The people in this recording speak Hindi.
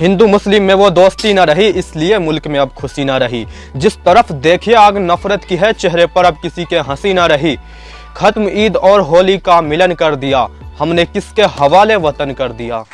हिंदू मुस्लिम में वो दोस्ती ना रही, इसलिए मुल्क में अब खुशी ना रही। जिस तरफ़ देखिए आग नफरत की है, चेहरे पर अब किसी के हँसी ना रही। खत्म ईद और होली का मिलन कर दिया, हमने किसके हवाले वतन कर दिया?